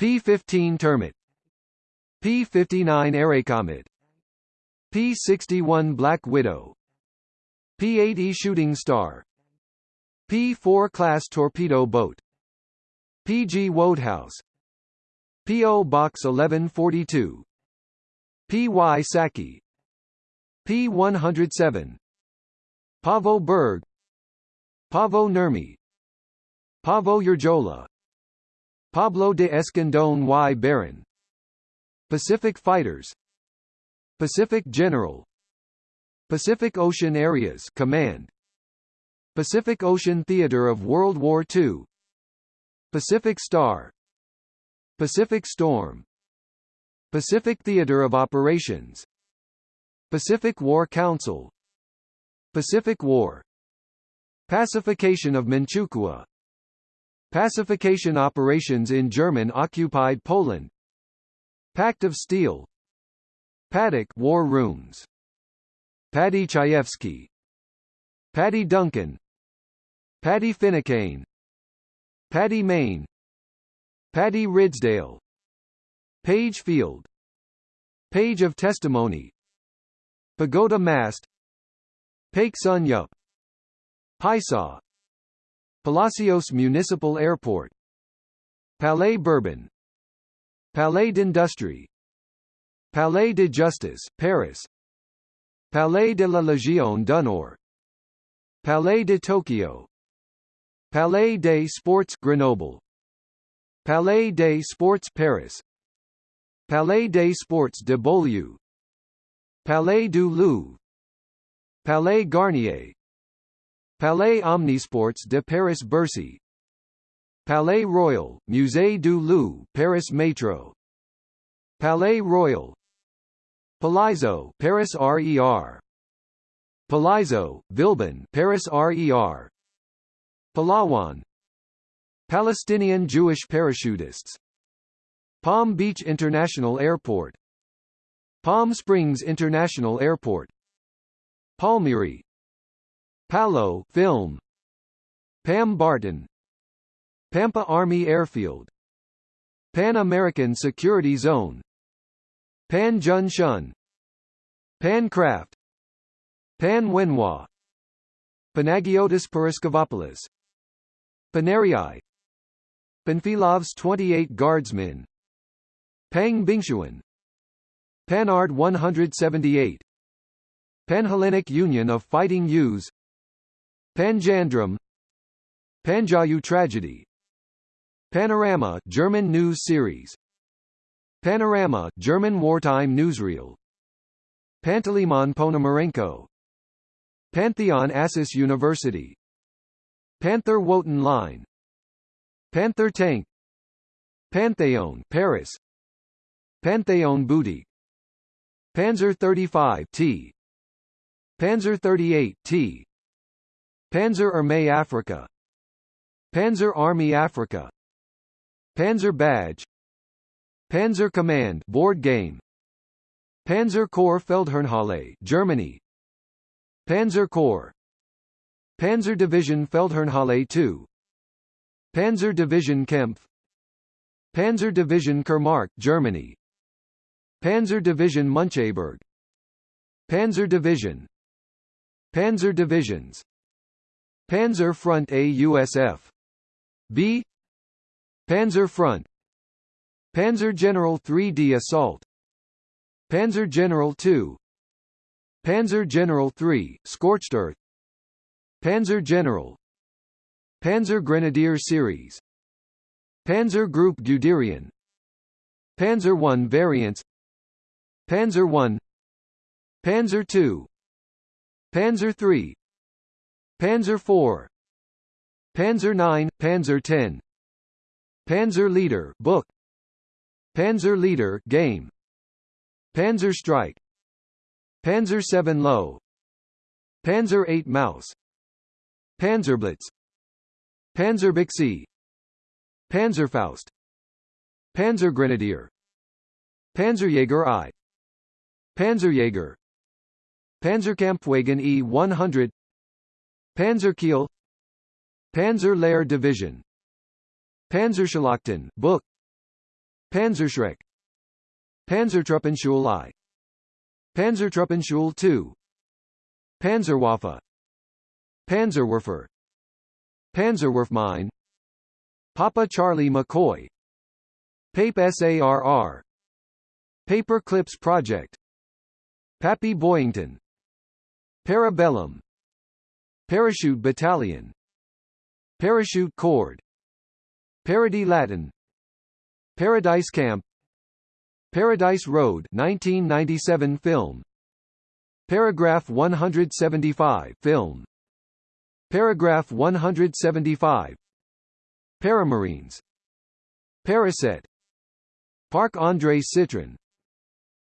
P-15 Termit. P-59 Airacomet P-61 Black Widow. P-8E Shooting Star. P-4 Class Torpedo Boat. P.G. Wodehouse. P.O. Box 1142 P.Y. Saki. P-107 Paavo Berg. Paavo Nurmi Pavo Yerjola Pablo de Escandón y Baron Pacific Fighters. Pacific General. Pacific Ocean Areas Command. Pacific Ocean Theater of World War II Pacific Star. Pacific Storm. Pacific Theater of Operations. Pacific War Council. Pacific War. Pacification of Manchukuo Pacification operations in German-occupied Poland. Pact of Steel. Paddock War Rooms. Paddy Chayefsky. Paddy Duncan. Paddy Finucane Paddy Mayne Paddy Ridsdale. Page Field. Page of Testimony. Pagoda Mast. Paik Sun Yup. Paisaw Palacios Municipal Airport. Palais Bourbon. Palais d'Industrie. Palais de Justice, Paris. Palais de la Légion d'honneur. Palais de Tokyo. Palais des Sports Grenoble. Palais des Sports Paris. Palais des Sports de Beaulieu. Palais du Louvre. Palais Garnier Palais Omnisports de Paris Bercy. Palais Royal, Musée du Louvre, Paris Métro Palais Royal. Palaiseau, Paris RER Palaiseau, Villebon, Paris RER Palawan. Palestinian Jewish parachutists. Palm Beach International Airport. Palm Springs International Airport. Palmyra Palo Film. Pam Barton. Pampa Army Airfield. Pan American Security Zone. Pan Jun Shun Pancraft Pan Wenhua. Panagiotis Paraskevopoulos Panerii Panfilov's 28 Guardsmen. Pang Bingshuan Panhard 178 Panhellenic Union of Fighting Youths Panjandrum Panjayu Tragedy Panorama German news series Panorama German wartime newsreel Panteleimon Ponomarenko Pantheon Assas University Panther Wotan Line Panther Tank Pantheon Paris Pantheon Boutique Panzer 35 T Panzer 38 T Panzer Armee Africa. Panzer Army Africa. Panzer Badge. Panzer Command board game. Panzer Corps Feldherrnhalle Germany. Panzer Corps. Panzer Division Feldherrnhalle II Panzer Division Kempf. Panzer Division Kurmark Germany. Panzer Division Muncheberg. Panzer Division. Panzer Divisions Panzer Front A USF B. Panzer Front. Panzer General 3D Assault. Panzer General 2 Panzer General 3 Scorched Earth. Panzer General. Panzer Grenadier Series. Panzer Group Guderian. Panzer 1 variants. Panzer 1 Panzer 2 Panzer 3 Panzer 4 Panzer 9 Panzer 10 Panzer Leader book. Panzer Leader game. Panzer Strike. Panzer 7 Low. Panzer 8 Mouse. Panzerblitz Panzerbüchse Panzerfaust Panzergrenadier Panzerjäger I. Panzerjäger Panzerkampfwagen E-100 Panzerkeil Panzer Lehr Division Panzerschlachten book Panzerschreck Panzertruppenschule I Panzertruppenschule II Panzerwaffe Panzerwerfer Panzerwerfmine Papa Charlie McCoy Pape SARR Paper Clips Project Pappy Boyington Parabellum Parachute Battalion. Parachute Cord Parody Latin. Paradise Camp. Paradise Road 1997 film. Paragraph 175 film. Paragraph 175 Paramarines. Paraset. Parc André Citroën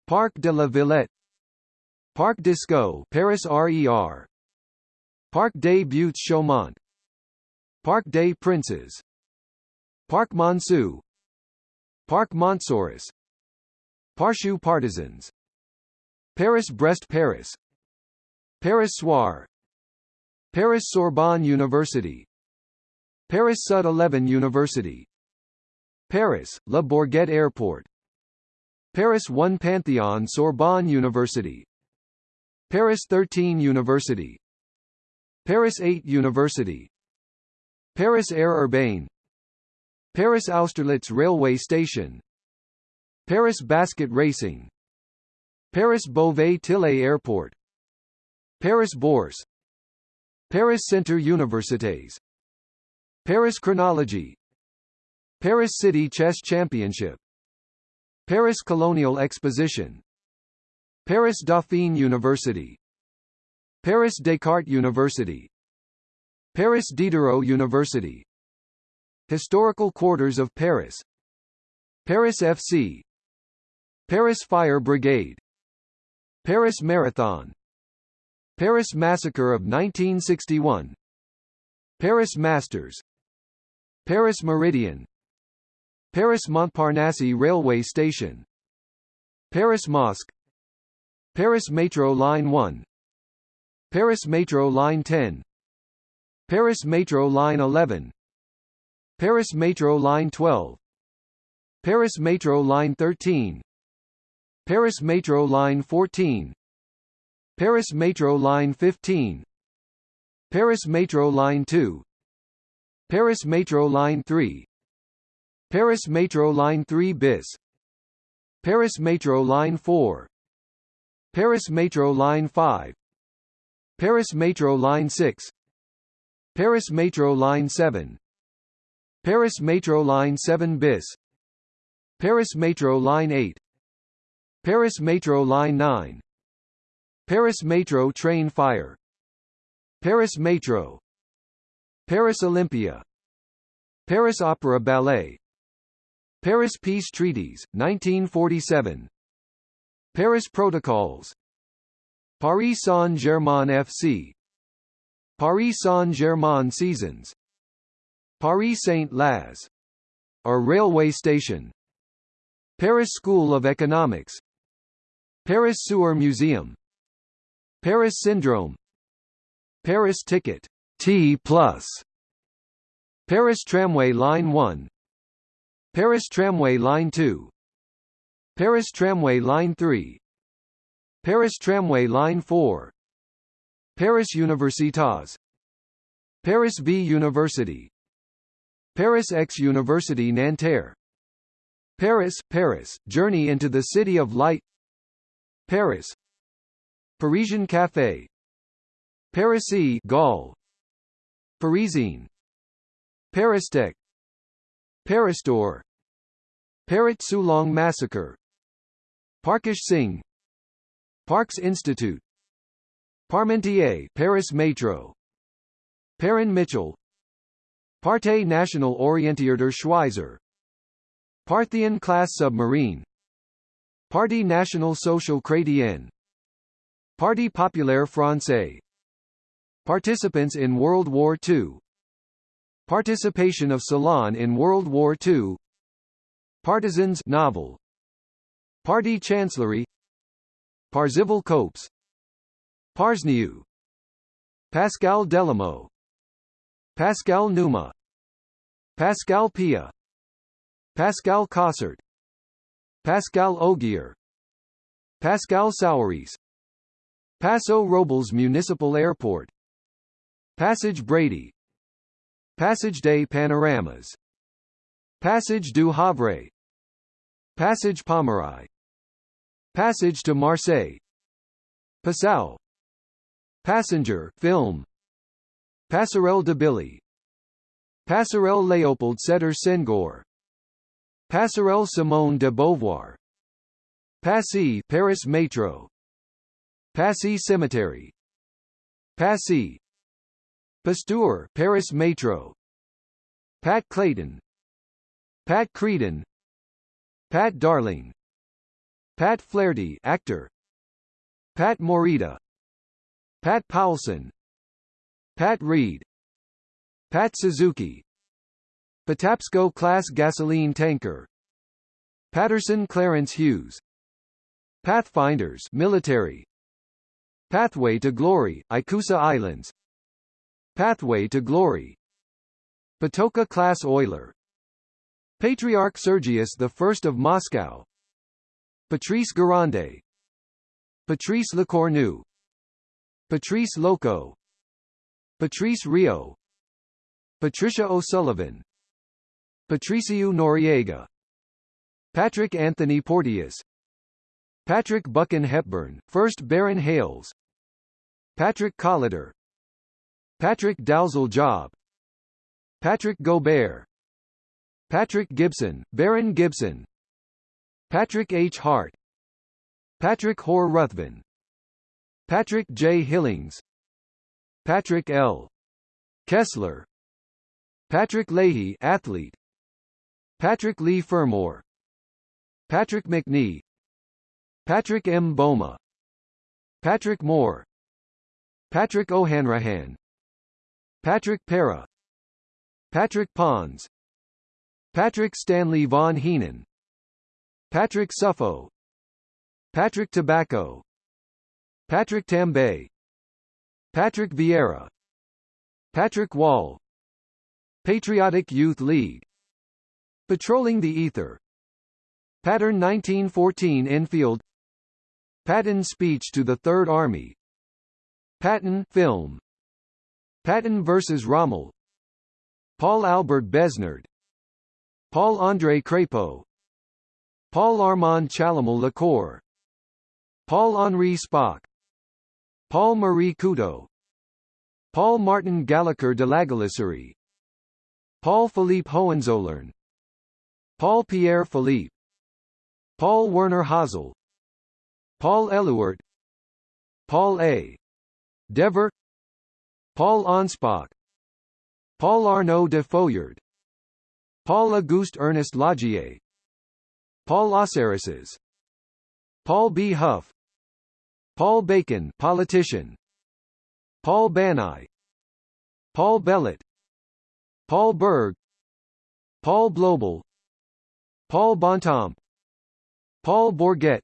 Parc de la Villette. Parc Disco Paris RER Parc des Buttes Chaumont. Parc des Princes. Parc Monceau. Parc Montsouris. Parchou Partisans. Paris-Brest Paris. Paris Soir. Paris Sorbonne University. Paris Sud 11 University. Paris, Le Bourget Airport. Paris 1 Pantheon Sorbonne University. Paris 13 University Paris 8 University. Paris Air Urbain Paris Austerlitz Railway Station. Paris Basket Racing. Paris Beauvais-Tillé Airport. Paris Bourse. Paris Centre Universités. Paris Chronology. Paris City Chess Championship. Paris Colonial Exposition. Paris Dauphine University Paris Descartes University. Paris Diderot University. Historical Quarters of Paris. Paris FC Paris Fire Brigade. Paris Marathon. Paris Massacre of 1961 Paris Masters. Paris Meridian. Paris Montparnasse Railway Station. Paris Mosque. Paris Metro Line 1 Paris Metro Line 10 Paris Metro Line 11 Paris Metro Line 12 Paris Metro Line 13 Paris Metro Line 14 Paris Metro Line 15 Paris Metro Line 2 Paris Metro Line 3 Paris Metro Line 3 bis Paris Metro Line 4 Paris Metro Line 5 Paris Metro Line 6 Paris Metro Line 7 Paris Metro Line 7 bis. Paris Metro Line 8 Paris Metro Line 9 Paris Metro Train Fire. Paris Metro. Paris Olympia. Paris Opera Ballet. Paris Peace Treaties, 1947 Paris Protocols Paris Saint-Germain FC Paris Saint-Germain Seasons. Paris Saint-Laz. A railway station. Paris School of Economics. Paris Sewer Museum. Paris Syndrome. Paris Ticket. T plus. Paris Tramway Line 1 Paris Tramway Line 2 Paris Tramway Line 3 Paris Tramway Line 4 Paris Universitas. Paris V University. Paris X University Nanterre. Paris, Paris, Journey into the City of Light. Paris. Parisian Café Parisy Gaul. Parisine. Paristech. Paristore Parit Sulong Massacre. Parkash Singh Parks Institute. Parmentier Paris Metro. Perrin Mitchell. Partei National Orientier Schweizer. Parthian class submarine. Parti National Social Chrétien. Parti Populaire Français. Participants in World War II Participation of Ceylon in World War II Partisans novel Party Chancellery Parzival Copes. Parsniu Pascal Delamo. Pascal Numa. Pascal Pia. Pascal Cossert. Pascal Ogier Pascal Souris Paso Robles Municipal Airport. Passage Brady. Passage des Panoramas. Passage du Havre. Passage Pomeroy Passage to Marseille. Passau. Passenger film. Passerelle de Billy. Passerelle Léopold Sédar Senghor. Passerelle Simone de Beauvoir. Passy Paris Metro. Passy Cemetery. Passy. Pasteur Paris Metro. Pat Clayton. Pat Creedon. Pat Darling Pat Flaherty actor. Pat Morita. Pat Powelson. Pat Reed. Pat Suzuki. Patapsco class gasoline tanker. Patterson Clarence Hughes. Pathfinders military. Pathway to Glory Ikusa Islands. Pathway to Glory. Patoka class oiler. Patriarch Sergius I of Moscow Patrice Garande Patrice Lecornu. Patrice Loco. Patrice Rio. Patricia O'Sullivan. Patricio Noriega. Patrick Anthony Porteous. Patrick Buchan Hepburn, 1st Baron Hales. Patrick Collider Patrick Dalzell Job. Patrick Gobert. Patrick Gibson, Baron Gibson Patrick H. Hart Patrick Hoare Ruthven Patrick J. Hillings Patrick L. Kessler Patrick Leahy athlete Patrick Leigh Fermor Patrick Macnee Patrick M. Boma Patrick Moore Patrick O'Hanrahan Patrick Para Patrick Pons Patrick Stanley Von Heenan Patrick Suffo. Patrick Tobacco. Patrick Tambay. Patrick Vieira. Patrick Wall. Patriotic Youth League. Patrolling the Ether. Pattern 1914 Enfield. Patton speech to the Third Army. Patton film. Patton vs. Rommel. Paul Albert Besnard. Paul André Crépeau Paul Armand Chalamel Lacour Paul Henri Spaak. Paul Marie Couteau Paul Martin Gallagher de Lagalisserie Paul Philippe Hohenzollern. Paul Pierre Philippe. Paul Werner Hazel. Paul Éluard Paul A. Dever. Paul Anspach Paul Arnaud de Fouillard Paul Auguste Ernest Lagier Paul Aussaresses Paul B. Huff. Paul Bacon politician. Paul Banai. Paul Bellet. Paul Berg. Paul Blobel. Paul Bontemps. Paul Bourget.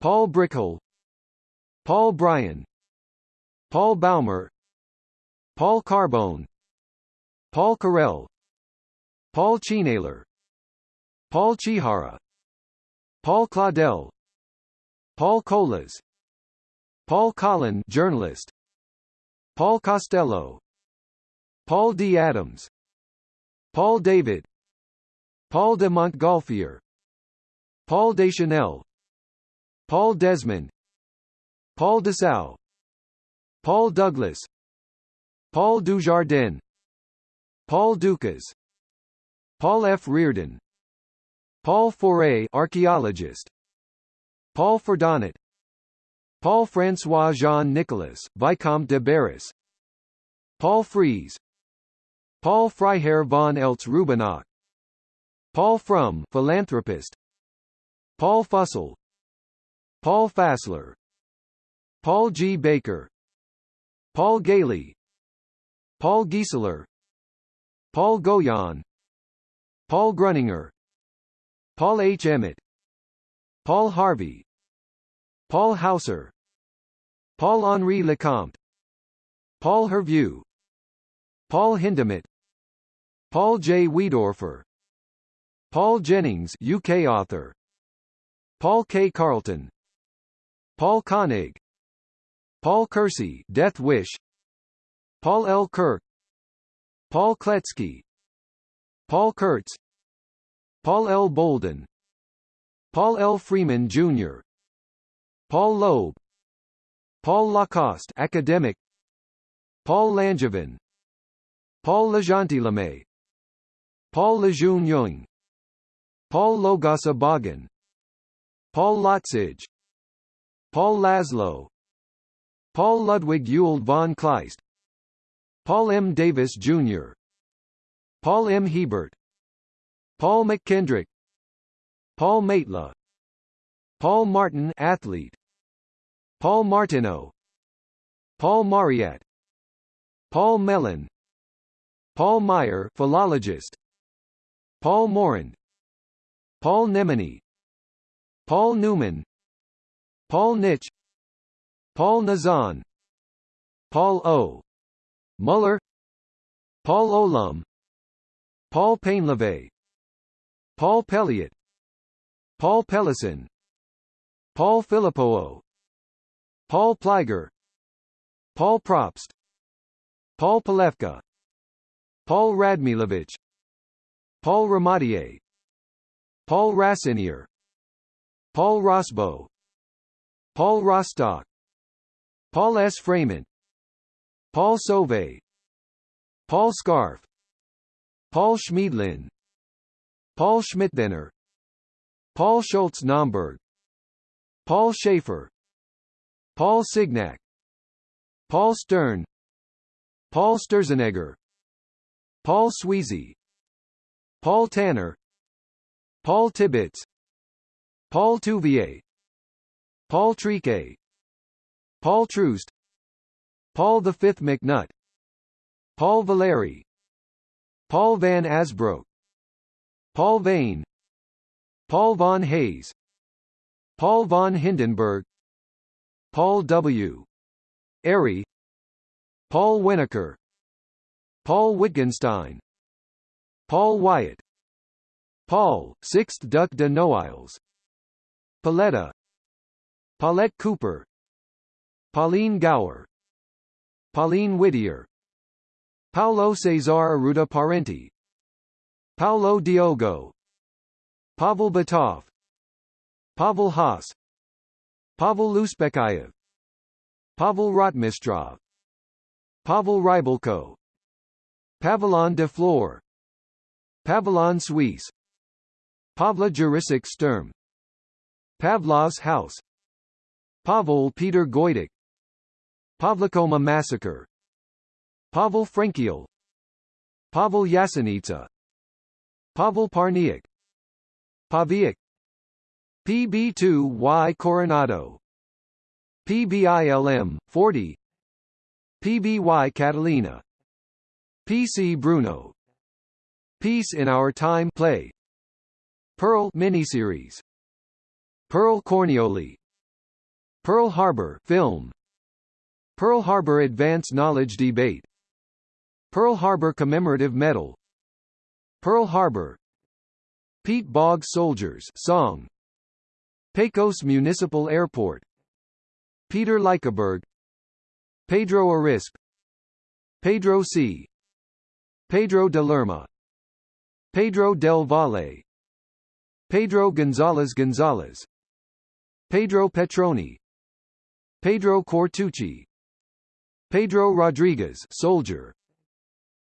Paul Brickhill Paul Bryan. Paul Baumer. Paul Carbone. Paul Carell Paul Chinaler Paul Chihara Paul Claudel Paul Colas Paul Collin journalist Paul Costello Paul D. Adams Paul David Paul de Montgolfier Paul Deschanel Paul Desmond Paul Dessau Paul Douglas Paul Dujardin Paul Dukas Paul F. Reardon Paul Faure archaeologist. Paul Ferdonnet Paul François Jean Nicolas, Vicomte de Barras. Paul Fries. Paul Freiherr von Eltz Rubinach Paul Frum philanthropist. Paul Fussell. Paul Fassler. Paul G. Baker. Paul Gailey. Paul Gieseler. Paul Goyan Paul Gruninger Paul H. Emmett Paul Harvey Paul Hauser Paul Henri Lecomte Paul Hervieux Paul Hindemith Paul J. Wiedorfer Paul Jennings UK author Paul K. Carlton Paul Koenig Paul Kersey Death Wish Paul L. Kirk Paul Kletsky Paul Kurtz Paul L. Bolden Paul L. Freeman, Jr. Paul Loeb Paul Lacoste academic Paul Langevin Paul Legentilhomme Paul Lejeune Young Paul Logasa Bagan Paul Lotzig Paul Laszlo Paul Ludwig Ewald von Kleist Paul M. Davis, Jr. Paul M. Hebert Paul MacKendrick Paul Maitla Paul Martin athlete Paul Martineau Paul Mariette Paul Mellon Paul Meyer philologist Paul Morand Paul Nemenyi Paul Newman Paul Nitsch Paul Nazan Paul O. Muller Paul Olum Paul Painleve Paul Pelliot Paul Pellison Paul Filippo Paul Pliger Paul Probst Paul Palefka Paul Radmilovich Paul Ramadier Paul Rassinier Paul Rosbo Paul Rostock Paul S. Freeman Paul Sauvé Paul Scarf Paul Schmiedlin Paul Schmidthenner Paul Schultz Naumburg Paul Schaefer Paul Signac Paul Stern Paul Sturzenegger Paul Sweezy Paul Tanner Paul Tibbets Paul Touvier Paul Trique Paul Troost Paul V. McNutt Paul Valéry Paul van Asbroek Paul Vane Paul von Hayes Paul von Hindenburg Paul W. Airy Paul Winokur Paul Wittgenstein Paul Wyatt Paul, 6th Duc de Noailles Paletta Paulette Cooper Pauline Gower Pauline Whittier Paulo Cesar Arruda Parenti Paulo Diogo Pavel Batov Pavel Haas Pavel Luspekayev Pavel Rotmistrov Pavel Rybalko Pavillon de Flore Pavillon Suisse Pavla Jurisic Sturm Pavlov's House Pavel Peter Goydik Pavlikoma Massacre Pavel Frankiel Pavel Yasenitsa Pavel Parniak. Pawiak. PB2Y Coronado. PBILM 40 PBY Catalina. PC Bruno. Peace in Our Time play. Pearl miniseries. Pearl Corneoli Pearl Harbor film. Pearl Harbor Advance Knowledge Debate. Pearl Harbor Commemorative Medal Pearl Harbor. Peat Bog Soldiers song. Pecos Municipal Airport. Peter Lykeberg Pedro Arispe Pedro C. Pedro de Lerma. Pedro del Valle. Pedro Gonzalez Gonzalez Pedro Petroni. Pedro Cortucci. Pedro Rodriguez soldier.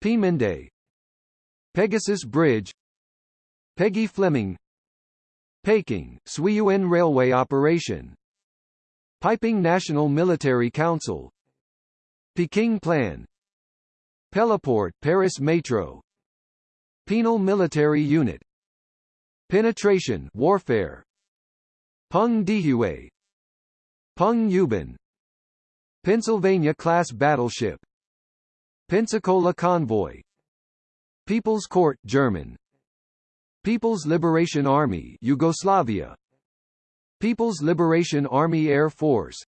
Pemende Pegasus Bridge Peggy Fleming Peking, Suiyuan Railway Operation Peiping National Military Council Peking Plan Pelleport Paris Metro Penal Military Unit Penetration Warfare Peng Dehuai Peng Yuban Pennsylvania-class battleship Pensacola Convoy People's Court German. People's Liberation Army Yugoslavia. People's Liberation Army Air Force.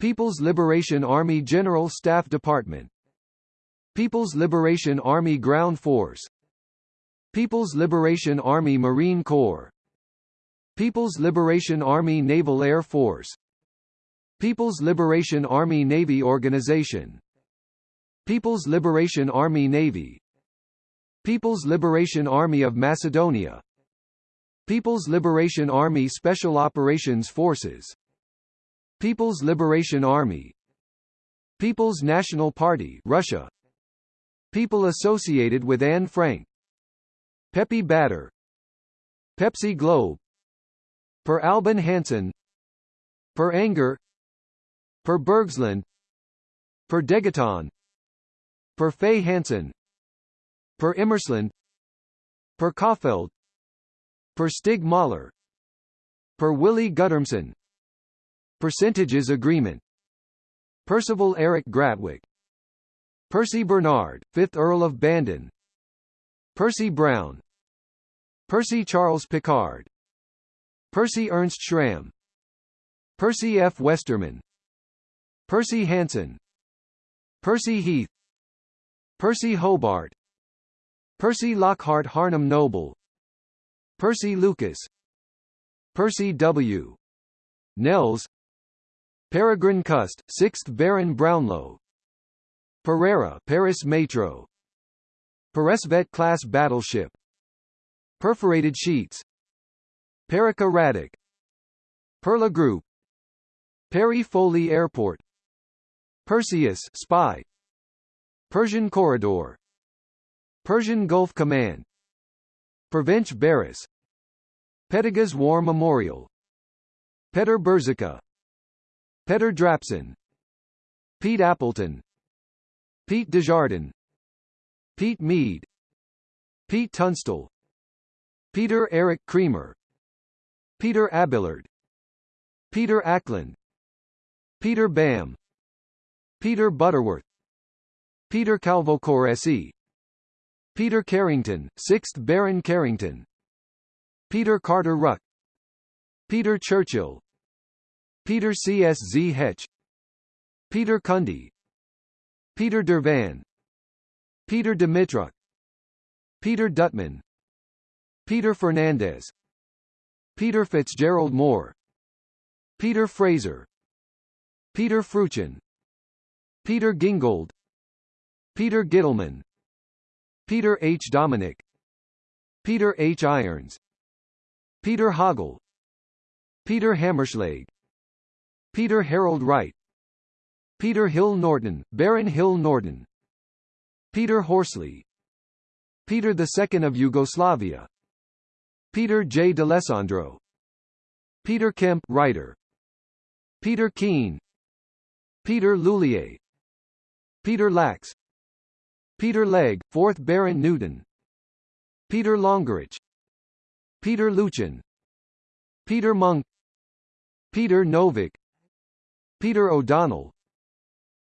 People's Liberation Army General Staff Department. People's Liberation Army Ground Force. People's Liberation Army Marine Corps. People's Liberation Army Naval Air Force. People's Liberation Army Navy Organization. People's Liberation Army Navy People's Liberation Army of Macedonia. People's Liberation Army Special Operations Forces. People's Liberation Army. People's National Party Russia. People associated with Anne Frank. Pepe Batter. Pepsi Globe. Per Albin Hansson. Per Anger. Per Bergsland. Per Degaton. Per Faye Hansen Per Immersland. Per Kaufeld Per Stig Mahler. Per Willie Guttermson Percentages Agreement. Percival Eric Gratwick Percy Bernard, 5th Earl of Bandon. Percy Brown. Percy Charles Pickard. Percy Ernst Schramm. Percy F. Westerman Percy Hanson Percy Heath. Percy Hobart Percy Lockhart Harnham Noble Percy Lucas Percy W. Nels Peregrine Cust, 6th Baron Brownlow Pereira Paris Metro Peresvet class battleship Perforated sheets Perica Radek Perla Group Perry Foley Airport Perseus Spy Persian Corridor Persian Gulf Command. Pervench Barris Pettigas War Memorial. Petter Berzica Petter Drapson Pete Appleton. Pete Desjardins. Pete Mead. Pete Tunstall. Peter Eric Creamer. Peter Abillard Peter Ackland. Peter Bam Peter Butterworth. Peter Calvocoressi Peter Carrington, 6th Baron Carrington. Peter Carter Ruck. Peter Churchill. Peter C. S. Z. Hetch. Peter Cundy. Peter Dervan. Peter Dimitruk. Peter Dutman. Peter Fernandez. Peter Fitzgerald Moore. Peter Fraser. Peter Fruchin Peter Gingold. Peter Gittleman Peter H. Dominic. Peter H. Irons. Peter Hoggle Peter Hammerschlag. Peter Harold Wright. Peter Hill Norton, Baron Hill Norton. Peter Horsley. Peter II of Yugoslavia. Peter J. D'Alessandro. Peter Kemp writer. Peter Keane. Peter Lullier Peter Lax Peter Legge, 4th Baron Newton. Peter Longerich. Peter Luchin. Peter Monk Peter Novik. Peter O'Donnell.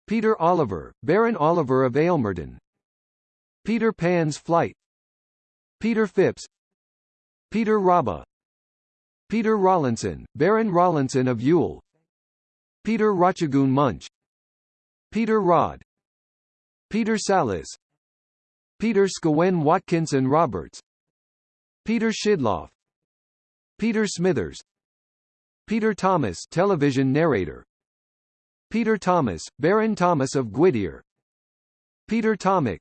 Peter Oliver, Baron Oliver of Aylmerton Peter Pan's Flight. Peter Phipps. Peter Rabba Peter Rawlinson, Baron Rawlinson of Ewell Peter Rochagoon Munch. Peter Rod Peter Salas Peter Scawen Watkinson Roberts Peter Shidloff Peter Smithers Peter Thomas television narrator Peter Thomas, Baron Thomas of Gwydir Peter Tomic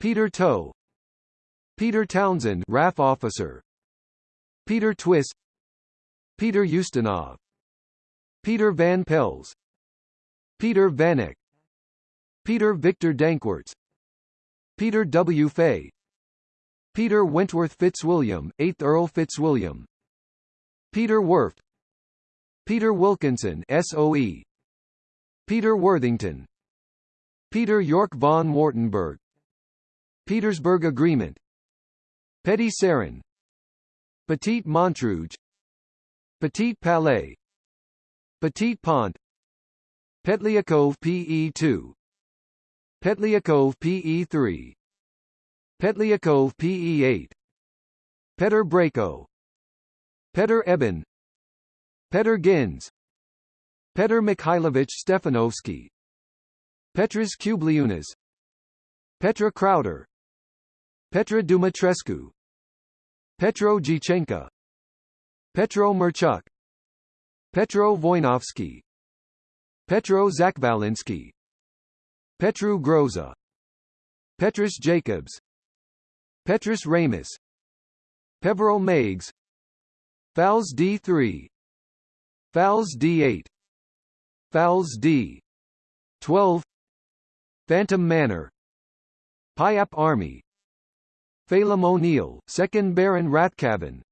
Peter Toe Peter Townsend RAF officer Peter Twist Peter Ustinov Peter Van Pels Peter Vanek Peter Victor Dankworts Peter W. Fay. Peter Wentworth Fitzwilliam, 8th Earl Fitzwilliam. Peter Werft Peter Wilkinson SOE Peter Worthington. Peter Yorck von Wartenburg. Petersburg Agreement. Petit Sarin. Petit Montrouge. Petit Palais. Petit Pont. Petliakov PE2 Petliakov PE3 Petliakov PE8 Petr Brako Petr Eben. Petr Gins Petr Mikhailovich Stefanovsky. Petras Kubliunas. Petra Crowder Petra Dumitrescu. Petro Gichenka Petro Merchuk. Petro Wojnowski Petro Zakwalinski Petru Groza. Petrus Jacobs. Petrus Ramus. Peveril Meigs. Fowls D3 Fowls D8 Fowls D12 Phantom Manor. Pyap Army. Phelim O'Neill, 2nd Baron Rathcaven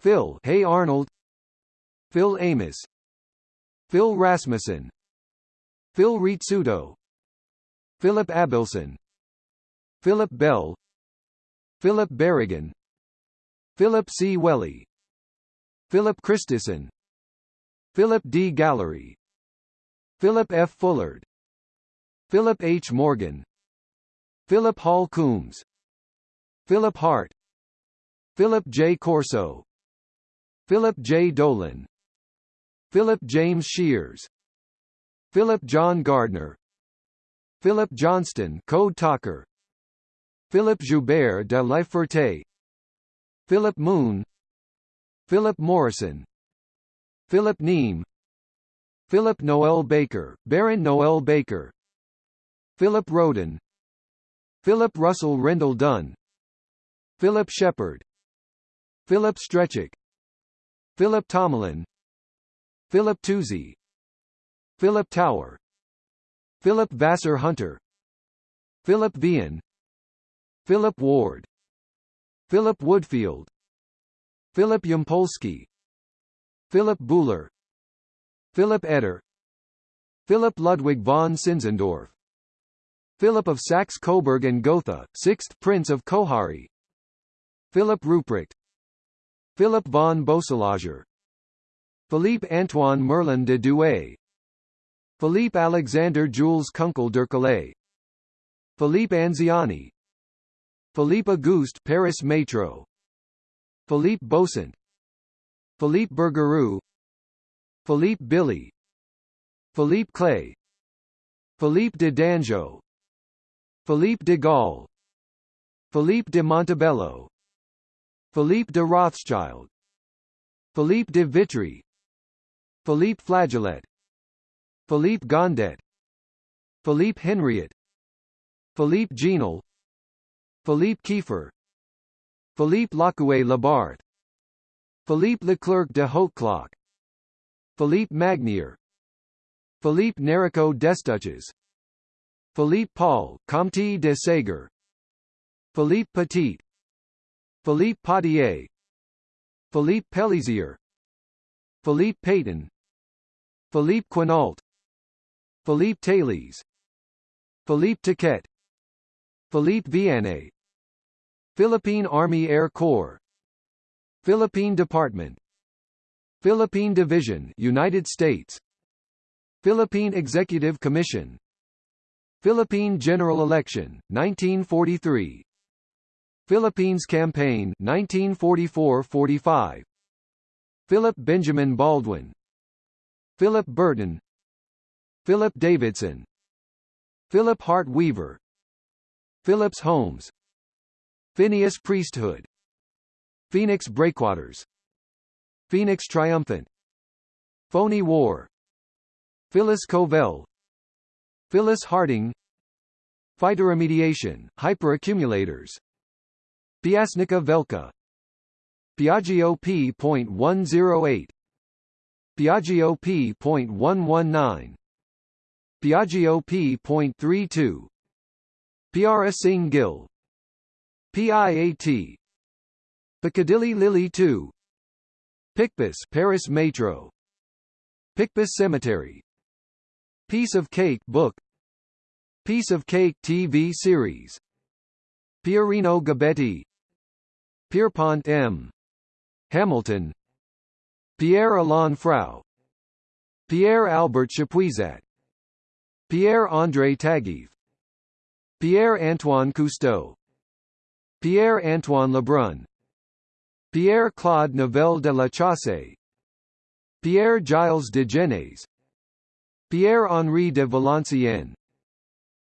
Phil Hey Arnold. Phil Amos. Phil Rasmussen. Phil Rizzuto Philip Abelson Philip Bell Philip Berrigan Philip C. Welly Philip Christison Philip D. Gallery Philip F. Fullard Philip H. Morgan Philip Hall Coombs Philip Hart Philip J. Corso Philip J. Dolan Philip James Shears Philip John Gardner Philip Johnston Code Talker. Philip Joubert de Laferte Philip Moon. Philip Morrison. Philip Neame. Philip Noel Baker, Baron Noel Baker. Philip Roden. Philip Russell Rendell Dunn. Philip Shepard Philip Strechik Philip Tomlin Philip Toozy Philip Tower Philip Vassar Hunter Philip Vian Philip Ward Philip Woodfield Philip Yampolsky Philip Buhler Philip Eder Philip Ludwig von Sinzendorf Philip of Saxe-Coburg and Gotha, 6th Prince of Koháry Philip Ruprecht Philip von Boeselager Philippe Antoine Merlin de Douai Philippe Alexander Jules Kunkel Dercalay Philippe Anziani. Philippe Auguste Paris Metro Philippe Bosant Philippe Bergerou Philippe Billy. Philippe Clay. Philippe de Dangeau. Philippe de Gaulle. Philippe de Montebello. Philippe de Rothschild. Philippe de Vitry. Philippe Flageolet Philippe Gondet Philippe Henriette Philippe Genel Philippe Kiefer Philippe Lacoué Labarthe Philippe Leclerc de Hautecloque Philippe Magnier Philippe Nerico Destuches Philippe Paul, Comte de Sager Philippe Petit Philippe Potier Philippe Pellizier Philippe Payton Philippe Quinault Philippe Thales Philippe Taquet Philippe Vianney Philippine Army Air Corps. Philippine Department. Philippine Division United States. Philippine Executive Commission. Philippine General Election 1943 Philippines Campaign 1944-45 Philip Benjamin Baldwin. Philip Burton Philip Davidson Philip Hart Weaver Phillips Holmes Phineas Priesthood Phoenix Breakwaters Phoenix Triumphant Phony War Phyllis Covell Phyllis Harding Phytoremediation, hyperaccumulators Piasnica Velka Piaggio P.108 Piaggio P.119 Piaggio P.32 Piara Singh Gill. PIAT Piccadilly Lily 2 Picpus Paris Metro. Picpus Cemetery. Piece of Cake book. Piece of Cake TV series. Pierino Gabetti. Pierpont M. Hamilton. Pierre Alain Frau. Pierre Albert Chapuisat Pierre-André Taguieff Pierre-Antoine Cousteau Pierre-Antoine Lebrun Pierre-Claude Novelle de la Chaussée Pierre-Gilles de Gennes Pierre-Henri de Valenciennes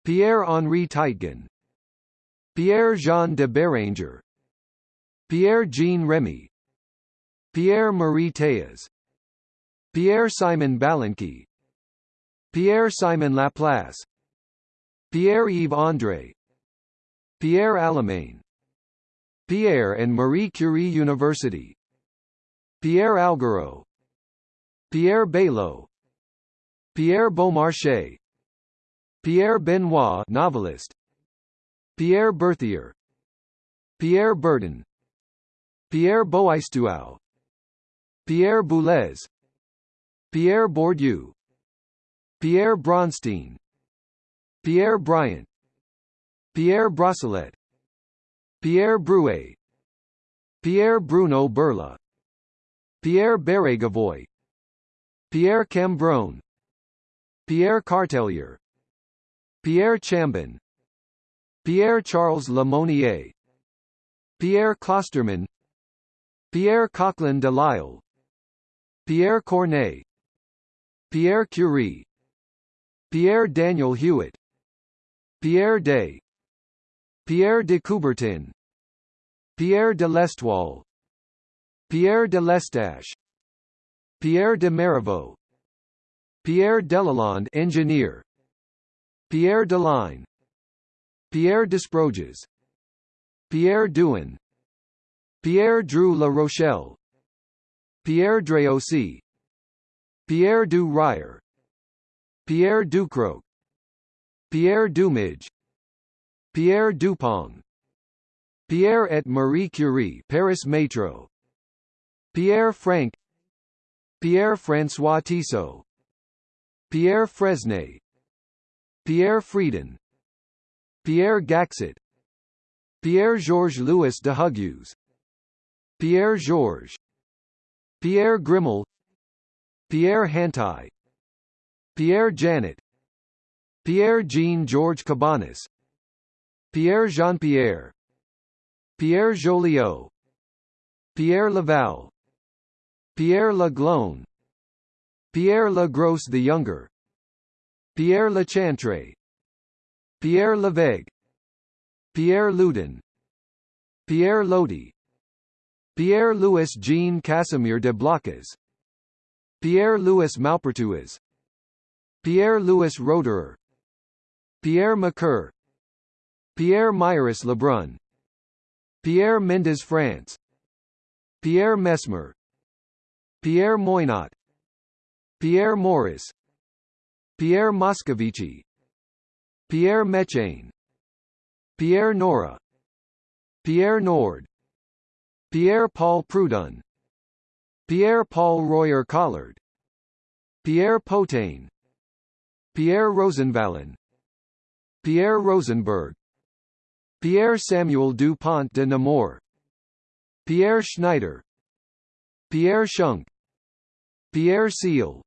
Pierre-Henri Teitgen Pierre-Jean de Béranger Pierre-Jean Remy Pierre-Marie Théas Pierre-Simon Balanqui Pierre-Simon Laplace Pierre-Yves André Pierre Alamein Pierre and Marie Curie University Pierre Augereau Pierre Baillot Pierre Beaumarchais Pierre Benoit novelist Pierre Berthier Pierre Berton Pierre Boaistuau Pierre Boulez Pierre Bourdieu Pierre Bronstein Pierre Bryant Pierre Brossolette Pierre Bruet Pierre Bruno Berla Pierre Bérégovoy Pierre Cambronne Pierre Cartelier Pierre Chambon Pierre Charles Lemonnier Pierre Clostermann Pierre Coquelin de Lisle Pierre Corneille Pierre Curie Pierre Daniel Hewitt Pierre Day Pierre de Coubertin Pierre de Lestoile Pierre de Lestage Pierre de Marivaux Pierre Delalande engineer Pierre Delaine Pierre Desproges Pierre Douin Pierre Drieu La Rochelle Pierre Dreaussy Pierre du Ryer Pierre Ducrot Pierre Dumige Pierre Dupont Pierre et Marie Curie Paris Metro Pierre Frank Pierre François Tissot Pierre Fresnay Pierre Frieden Pierre Gaxet Pierre Georges Louis de Hugues Pierre Georges Pierre Grimmel Pierre Hantai Pierre Janet Pierre Jean George Cabanis Pierre Jean-Pierre Pierre Joliot Pierre Laval Pierre Le Glone Pierre Le Gros the Younger Pierre Le Chantre Pierre Levesque Pierre Loudon Pierre Lodi Pierre-Louis Jean Casimir de Blocas Pierre-Louis Maupertuis Pierre-Louis Roederer Pierre Macur Pierre Myris Lebrun Pierre Mendes France Pierre Messmer Pierre Moynot Pierre Morris Pierre Moscovici Pierre Mechain Pierre Nora Pierre Nord Pierre-Paul Prud'hon Pierre-Paul Royer Collard Pierre Potain Pierre Rosenvalen Pierre Rosenberg. Pierre Samuel Dupont de Nemours Pierre Schneider. Pierre Schunk. Pierre Seal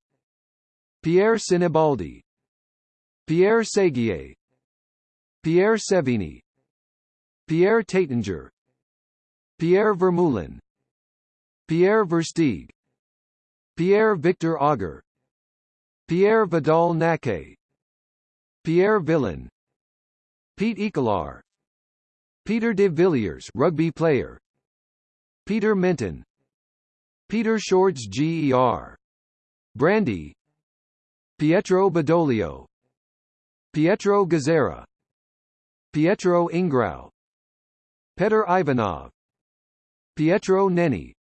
Pierre Sinibaldi. Pierre Seguier. Pierre Sevigny Pierre Taittinger. Pierre Vermeulen. Pierre Versteeg. Pierre Victor Auger Pierre Vidal Naquet Pierre Villain Pete Ecolar Peter de Villiers rugby player Peter Minton Peter Shorts GER Brandy Pietro Badoglio Pietro Gazzera Pietro Ingrao Petr Ivanov Pietro Nenni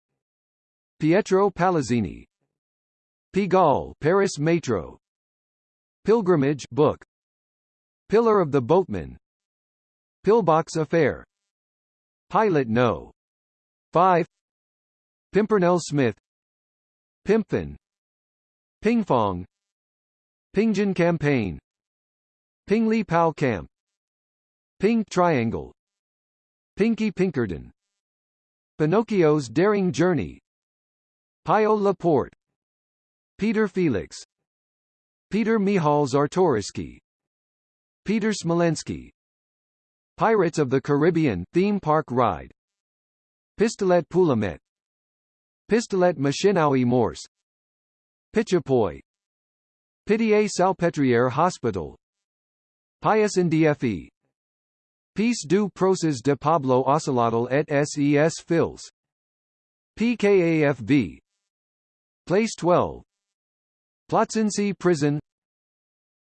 Pietro Palazzini Pigalle Paris Metro. Pilgrimage book. Pillar of the Boatman. Pillbox Affair. Pilot No. 5 Pimpernel Smith. Pimpfin Pingfong. Pingjin Campaign. Pingli Pao Camp. Pink Triangle. Pinky Pinkerton. Pinocchio's Daring Journey. Pio Laporte Peter Felix. Peter Michal Czartoryski. Peter Smolensky Pirates of the Caribbean theme park ride. Pistolet Poulamette. Pistolet Machinaui Morse. Pichapoy. Pitié Salpêtrière Hospital. Pius Ndfe Peace du Proces de Pablo Ocelotl et ses fils. PKAFV Place 12 Plötzensee Prison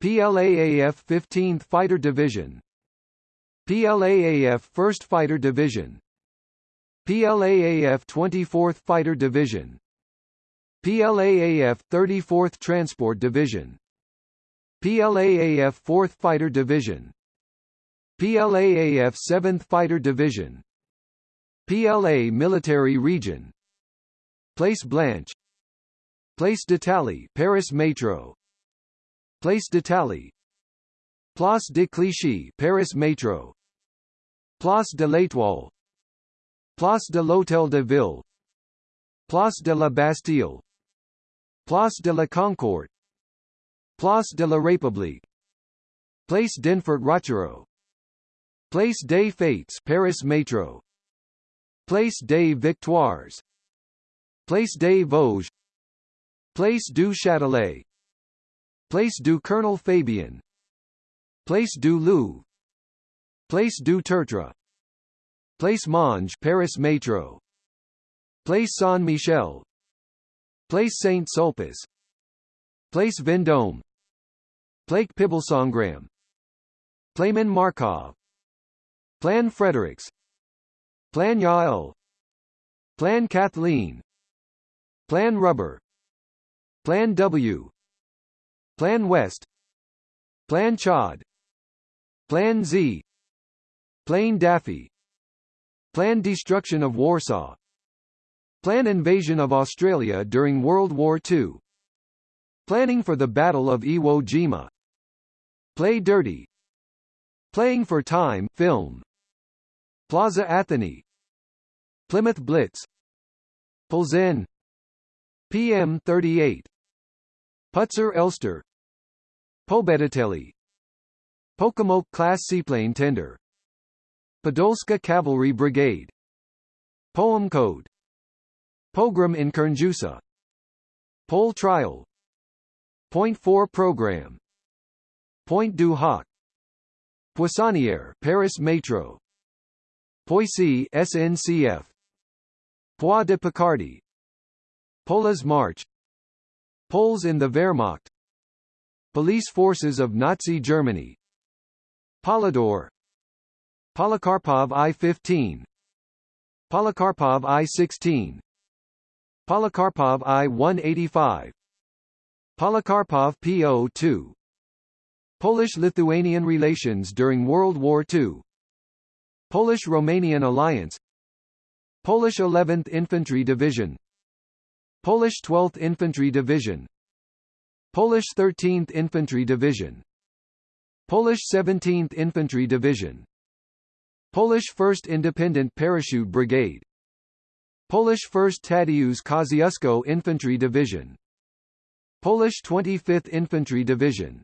PLAAF 15th Fighter Division PLAAF 1st Fighter Division PLAAF 24th Fighter Division PLAAF 34th Transport Division PLAAF 4th Fighter Division PLAAF 7th Fighter Division PLA Military Region Place Blanche Place d'Italie Paris Metro. Place d'Italie. Place de Clichy Paris Metro. Place de l'Étoile. Place de l'Hôtel de Ville. Place de la Bastille. Place de la Concorde. Place de la République. Place Denfert-Rochereau Place des Fêtes Paris Metro. Place des Victoires. Place des Vosges Place du Châtelet. Place du Colonel Fabien Place du Louvre. Place du Tertre. Place Monge Paris Metro. Place Saint-Michel. Place Saint-Sulpice. Place Vendôme. Place Pibelsangram Playman Markov. Plan Fredericks. Plan Yael. Plan Kathleen. Plan Rubber Plan W. Plan West. Plan Chad. Plan Z. Plan Daffy. Plan Destruction of Warsaw. Plan Invasion of Australia during World War II Planning for the Battle of Iwo Jima. Play Dirty. Playing for Time film. Plaza Athénée Plymouth Blitz. Plzen PM 38 Putzer Elster. Pobeditelli Pocomoke class seaplane tender. Podolska Cavalry Brigade. Poem Code. Pogrom in Kernjusa. Pole Trial. Point 4 Program. Pointe du Hoc. Poissonnière Paris Metro. Poissy SNCF Poix de Picardy Polas March Poles in the Wehrmacht. Police forces of Nazi Germany. Polidor Polikarpov I-15 Polikarpov I-16 Polikarpov I-185 Polikarpov PO-2 Polish-Lithuanian relations during World War II Polish-Romanian alliance. Polish 11th Infantry Division Polish 12th Infantry Division. Polish 13th Infantry Division. Polish 17th Infantry Division. Polish 1st Independent Parachute Brigade. Polish 1st Tadeusz Kosciuszko Infantry Division. Polish 25th Infantry Division.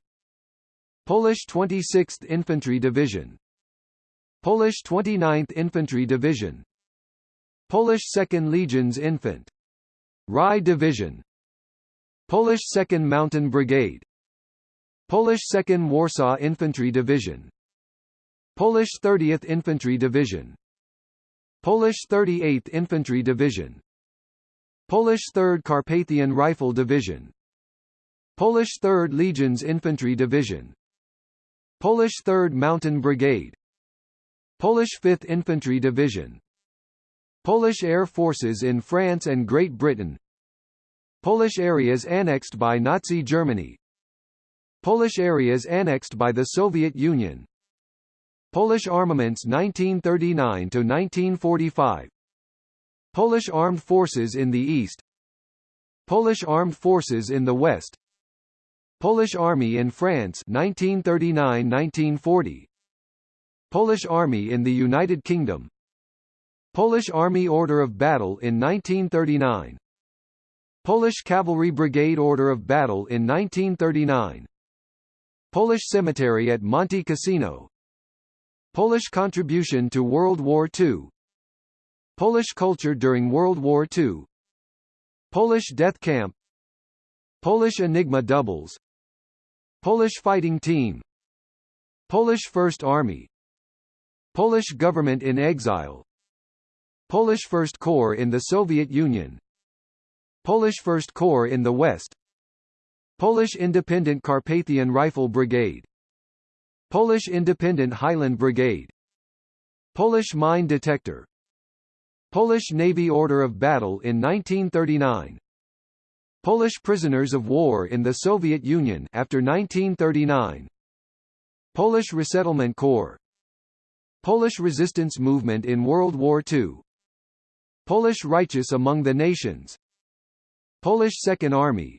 Polish 26th Infantry Division. Polish 29th Infantry Division. Polish 2nd Legions Infant Rye Division. Polish 2nd Mountain Brigade. Polish 2nd Warsaw Infantry Division. Polish 30th Infantry Division. Polish 38th Infantry Division. Polish 3rd Carpathian Rifle Division. Polish 3rd Legions Infantry Division. Polish 3rd Mountain Brigade. Polish 5th Infantry Division Polish Air Forces in France and Great Britain. Polish areas annexed by Nazi Germany. Polish areas annexed by the Soviet Union. Polish armaments 1939–1945 Polish armed forces in the East. Polish armed forces in the West. Polish Army in France 1939–1940 Polish Army in the United Kingdom Polish Army Order of Battle in 1939 Polish Cavalry Brigade Order of Battle in 1939 Polish Cemetery at Monte Cassino. Polish contribution to World War II Polish culture during World War II Polish death camp. Polish Enigma doubles. Polish fighting team. Polish First Army. Polish government in exile Polish First Corps in the Soviet Union. Polish First Corps in the West. Polish Independent Carpathian Rifle Brigade. Polish Independent Highland Brigade. Polish Mine Detector. Polish Navy Order of Battle in 1939 Polish prisoners of war in the Soviet Union after 1939 Polish Resettlement Corps. Polish resistance movement in World War II Polish Righteous Among the Nations. Polish Second Army.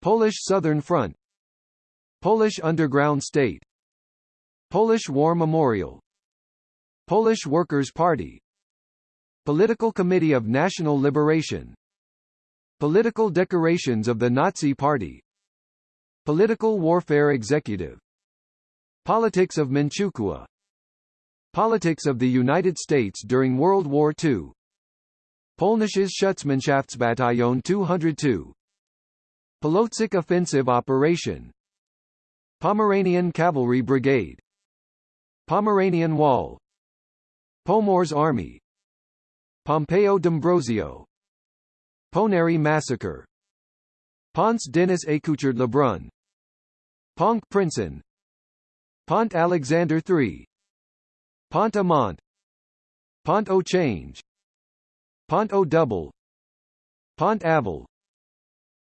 Polish Southern Front. Polish Underground State. Polish War Memorial. Polish Workers' Party. Political Committee of National Liberation. Political decorations of the Nazi Party. Political Warfare Executive. Politics of Manchukuo. Politics of the United States during World War II Polnisches Schutzmannschaftsbataillon 202 Polotsk Offensive Operation. Pomeranian Cavalry Brigade. Pomeranian Wall. Pomorze Army. Pompeo D'Ambrosio. Ponary Massacre. Ponce Denis Écouchard Lebrun Ponk Princeton Pont Alexander III Pont Amont Pont au Change Pont au Double Pont Aval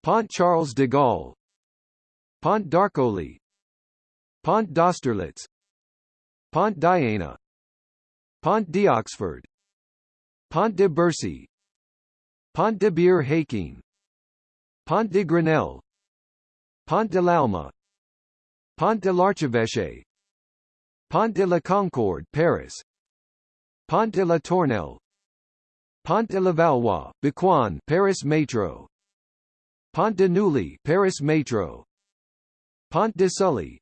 Pont Charles de Gaulle Pont d'Arcole Pont d'Austerlitz Pont Diana Pont d'Oxford Pont de Bercy Pont de Bir Hakeim Pont de Grenelle Pont de l'Alma Pont de l'Archevêché Pont de la Concorde Paris Pont de la Tournelle Pont de la Valois, Bécoin Paris Métro Pont de Neuilly Paris Métro Pont de Sully.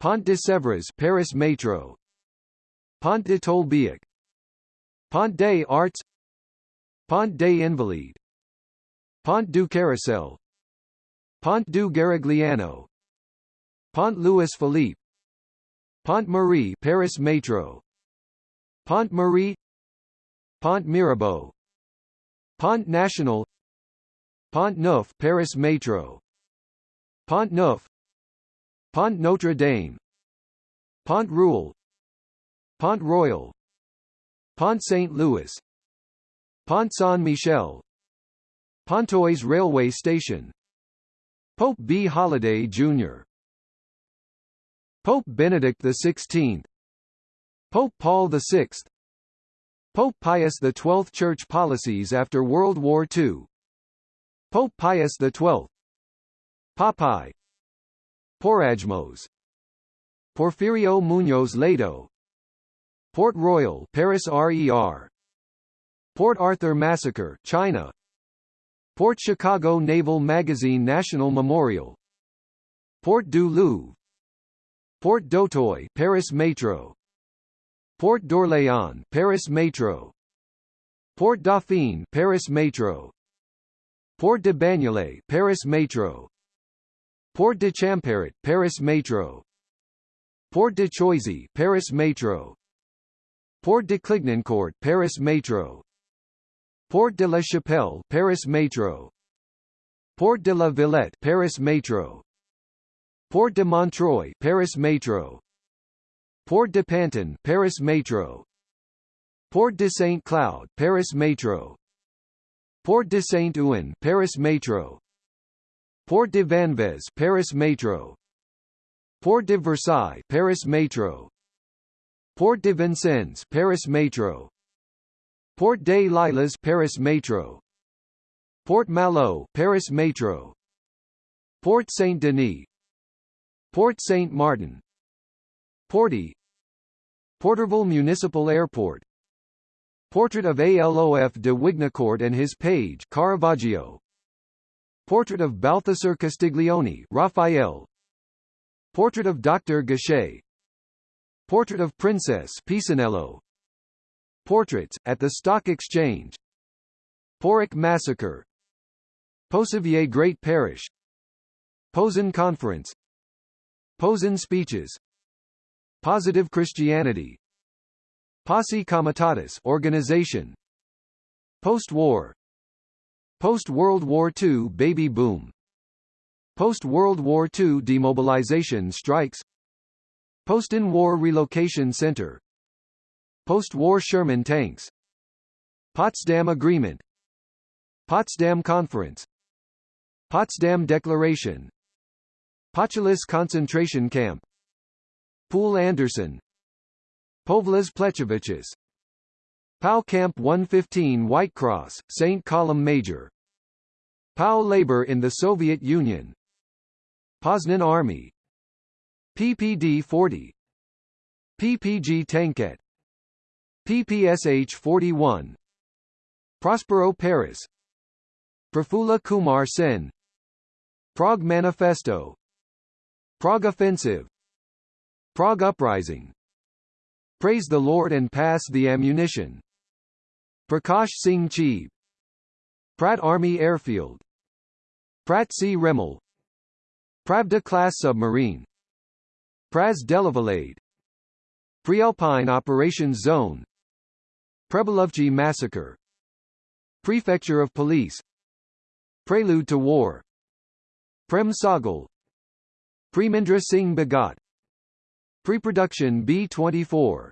Pont de Sèvres Paris Métro Pont de Tolbiac. Pont des Arts. Pont des Invalides. Pont du Carrousel. Pont du Garigliano. Pont Louis Philippe. Pont Marie Paris Métro Pont Marie Pont Mirabeau. Pont National. Pont Neuf Paris Métro Pont Neuf. Pont Notre Dame. Pont Royal. Pont Royal. Pont St. Louis. Pont Saint-Michel. Pontoise Railway Station. Pope B. Holiday, Jr. Pope Benedict XVI Pope Paul VI Pope Pius XII Church policies after World War II Pope Pius XII Popeye Porajmos. Porfirio Muñoz Ledo. Port Royal Paris RER Port Arthur Massacre China. Port Chicago Naval Magazine National Memorial. Port du Louvre. Port d'Auteuil Paris Métro Port d'Orléans Paris Métro Port Dauphine Paris Métro Port de Bagnolet Paris Métro Port de Champéret, Paris Métro Port de Choisy Paris Métro Port de Clignancourt Paris Métro Port de la Chapelle Paris Métro Port de la Villette Paris Métro Port de Montreuil Paris Métro Port de Pantin, Paris Metro. Port de Saint-Cloud, Paris Metro. Port de Saint-Ouen, Paris Metro. Port de Vanves, Paris Metro. Port de Versailles, Paris Metro. Port de Vincennes, Paris Metro. Port des Lilas, Paris Metro. Port Malo, Paris Metro. Port Saint Denis. Port Saint Martin, 40 Porterville Municipal Airport. Portrait of Alof de Wignacourt and his page Caravaggio. Portrait of Balthasar Castiglione Raphael. Portrait of Dr. Gachet. Portrait of Princess Pisanello. Portraits, at the Stock Exchange. Porrick Massacre. Posevier Great Parish. Posen Conference. Posen Speeches. Positive Christianity. Posse Comitatus organization. Post-war. Post-World War II baby boom. Post-World War II demobilization strikes. Post-in-war relocation center. Post-war Sherman tanks. Potsdam Agreement. Potsdam Conference. Potsdam Declaration. Pochulis concentration camp Poul Anderson Povlas Plechoviches POW Camp 115 White Cross, St. Column Major. POW Labor in the Soviet Union. Poznan Army. PPD 40 PPG Tanket. PPSH 41 Prospero Paris. Prafula Kumar Sen. Prague Manifesto. Prague Offensive Prague Uprising. Praise the Lord and Pass the Ammunition. Prakash Singh Cheeb Pratt Army Airfield. Pratt C. Remmel Pravda class submarine. Praz Delavalade. Prealpine Operations Zone. Prebelovchi Massacre. Prefecture of Police. Prelude to War. Prem Sahgal. Premendra Singh Bhagat Pre-production B-24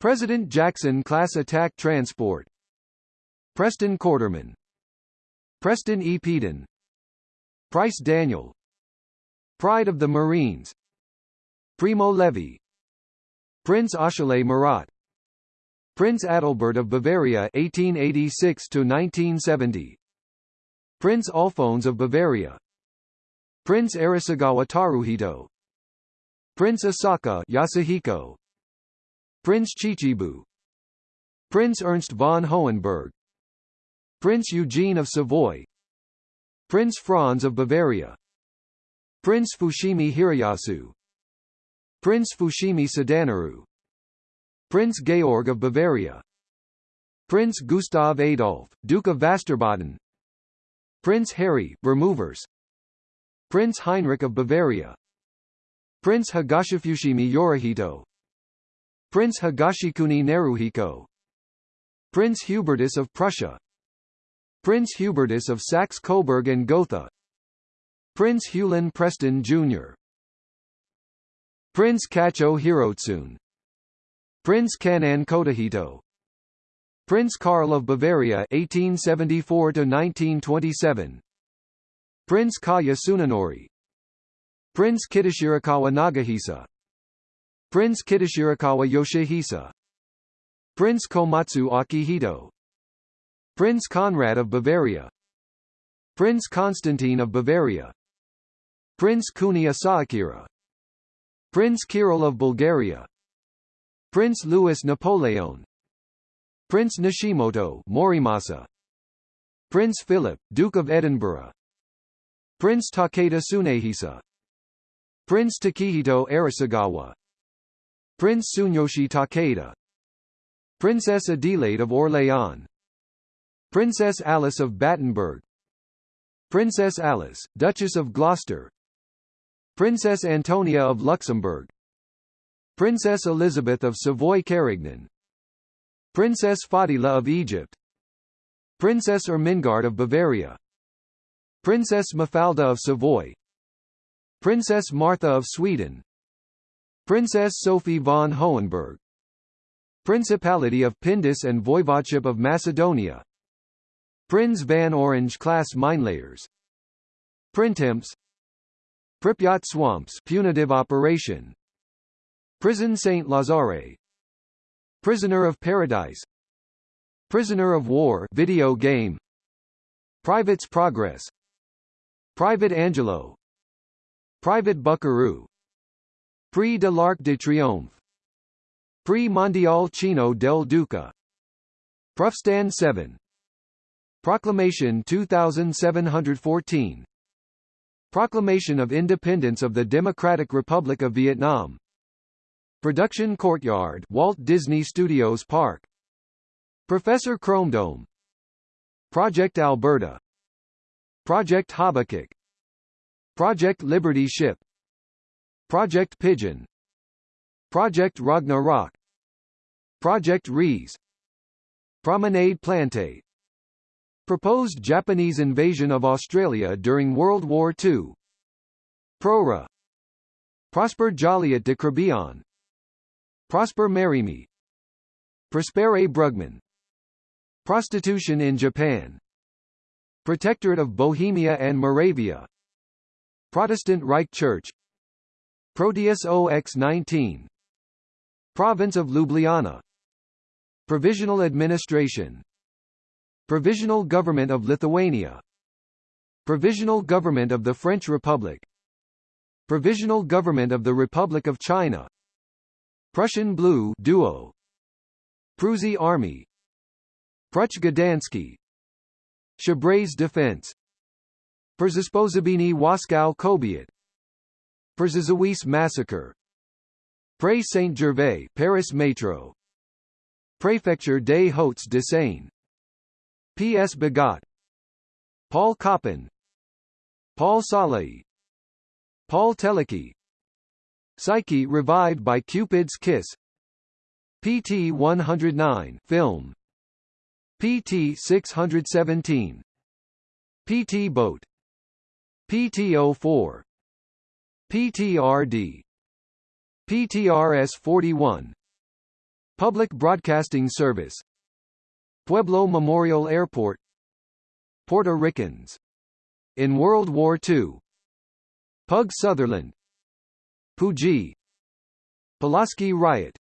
President Jackson Class Attack Transport. Preston Quarterman. Preston E. Peden. Price Daniel. Pride of the Marines. Primo Levi. Prince Achille Marat. Prince Adalbert of Bavaria 1886 to 1970 Prince Alphonse of Bavaria. Prince Arisugawa Taruhito Prince Asaka Yasuhiko. Prince Chichibu. Prince Ernst von Hohenberg. Prince Eugene of Savoy. Prince Franz of Bavaria. Prince Fushimi Hiroyasu Prince Fushimi Sadanaru Prince Georg of Bavaria. Prince Gustav Adolf, Duke of Västerbotten Prince Harry, Removers Prince Heinrich of Bavaria Prince Higashifushimi Yorihito. Prince Higashikuni Naruhiko Prince Hubertus of Prussia. Prince Hubertus of Saxe-Coburg and Gotha. Prince Hewlin Preston Jr. Prince Kacho Hirotsun. Prince Kanan Kotahito. Prince Karl of Bavaria 1874 to 1927 Prince Kaya Tsunenori Prince Kitashirakawa Nagahisa. Prince Kitashirakawa Yoshihisa. Prince Komatsu Akihito. Prince Conrad of Bavaria. Prince Constantine of Bavaria. Prince Kuni Asakira Prince Kirill of Bulgaria. Prince Louis Napoleon. Prince Nashimoto Morimasa. Prince Philip, Duke of Edinburgh. Prince Takeda Tsunehisa Prince Takehito Arisugawa Prince Tsuneyoshi Takeda. Princess Adelaide of Orléans. Princess Alice of Battenberg. Princess Alice, Duchess of Gloucester. Princess Antonia of Luxembourg. Princess Elizabeth of Savoy-Carignan Princess Fadila of Egypt. Princess Ermengarde of Bavaria. Princess Mafalda of Savoy Princess Martha of Sweden. Princess Sophie von Hohenberg. Principality of Pindus and Voivodeship of Macedonia. Prinz van Orange class minelayers. Printemps. Pripyat swamps punitive operation. Prison Saint Lazare. Prisoner of Paradise. Prisoner of War video game. Private's Progress. Private Angelo Private Buckaroo. Prix de l'Arc de Triomphe. Prix Mondial Cino Del Duca. Prufstand 7 Proclamation 2714 Proclamation of Independence of the Democratic Republic of Vietnam. Production Courtyard Walt Disney Studios Park. Professor Chromedome. Project Alberta. Project Habakkuk Project Liberty Ship. Project Pigeon. Project Ragnarok. Project Rees. Promenade Plante. Proposed Japanese invasion of Australia during World War II Prora. Prosper Jolyot de Crébillon Prosper Mérimée Prospere Brugmann. Prostitution in Japan. Protectorate of Bohemia and Moravia Protestant Reich Church Proteus OX-19 Province of Ljubljana Provisional Administration Provisional Government of Lithuania Provisional Government of the French Republic Provisional Government of the Republic of China Prussian Blue Duo Prusy Army Pruch Chabray's Defense Przysposobienie Waskow Kobiet. Przyszowice Massacre. Pré Saint-Gervais Paris Metro. Préfecture des Hauts-de-Seine P.S. Bagot Paul Koppen Paul Salai Paul Teleki. Psyche revived by Cupid's Kiss. PT 109 film. PT 617 PT boat PT 04 PTRD PTRS 41 Public Broadcasting Service Pueblo Memorial Airport Puerto Ricans in World War II Pug Sutherland Puji Pulaski Riot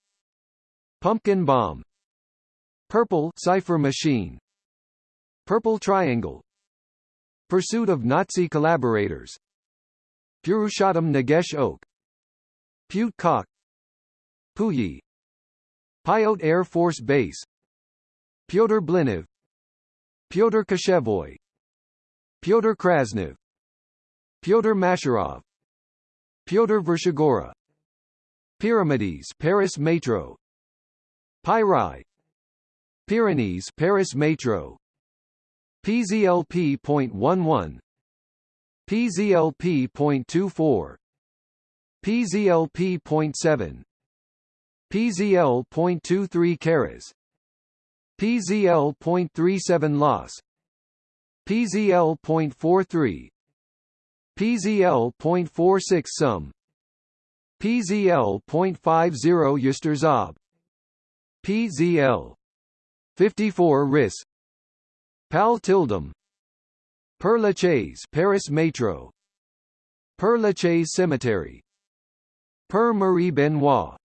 Pumpkin Bomb Purple Cipher Machine Purple Triangle Pursuit of Nazi collaborators. Purushottam Nagesh Oak. Pute Cock. Puyi. Pyote Air Force Base. Pyotr Blinov Pyotr Kashevoy Pyotr Krasnov Pyotr Masharov. Pyotr Vershigora. Pyramides Paris Metro. Pyrai Pyrenees Paris Metro PZLP.11 PZLP.24 PZLP.7 PZL.23 Caras PZL.37 Los PZL.43 PZL.46 Sum PZL.50 Yusterzob PZL 54 RIS Pal Tildum Père Lachaise Paris Metro. Père Lachaise Cemetery. Père Marie Benoit